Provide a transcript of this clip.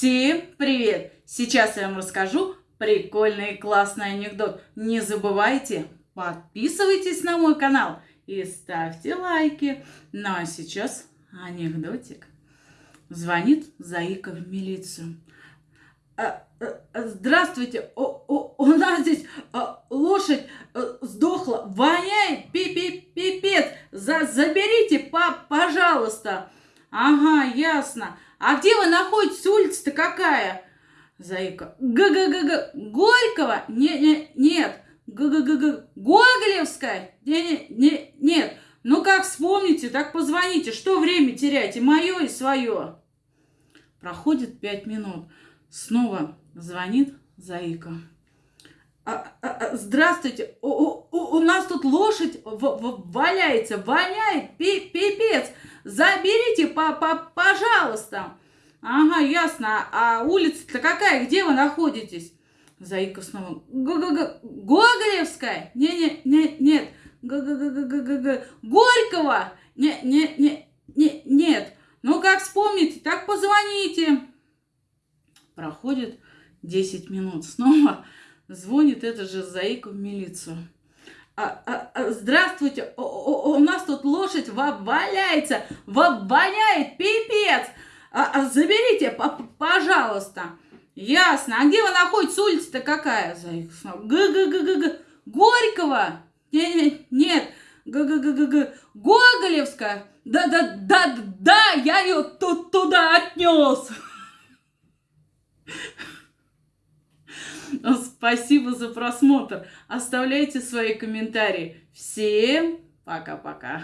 Всем привет! Сейчас я вам расскажу прикольный и классный анекдот. Не забывайте, подписывайтесь на мой канал и ставьте лайки. Ну а сейчас анекдотик. Звонит Заика в милицию. «А, а, а, здравствуйте, у нас здесь а, лошадь сдохла, воняет, пи -пи пипец, За, заберите, по, пожалуйста. Ага, ясно. А где вы находитесь? Улица-то какая? Заика. Г-г-г-г. Горького? Не, не, нет. Г-г-г-г. Гоголевская? Не, не, не, нет. Ну как вспомните, так позвоните. Что время теряете? Мое и свое. Проходит пять минут. Снова звонит Заика. А, а, а, здравствуйте, у, у, у нас тут лошадь в, в, валяется, воняет, пи, пипец. Заберите, по, по, пожалуйста. Ага, ясно. А улица-то какая? Где вы находитесь? Заика снова. Г-г-г. Гоголевская? Не-не-не, нет. Г-г-г-г-г-г. Горького? Не-не-не, нет. Ну, как вспомните, так позвоните. Проходит 10 минут. Снова звонит это же Заика в милицию. А, а, а, здравствуйте, у, нас тут лошадь валяется, воняет, пипец. Заберите, пожалуйста. Ясно. А где вы находитесь? Улица-то какая? Г-г-г-г-г. Горького? Не, не, нет. Г-г-г-г-г. Гоголевская? Да-да-да-да, я ее тут туда отнес. Спасибо за просмотр. Оставляйте свои комментарии. Всем пока-пока.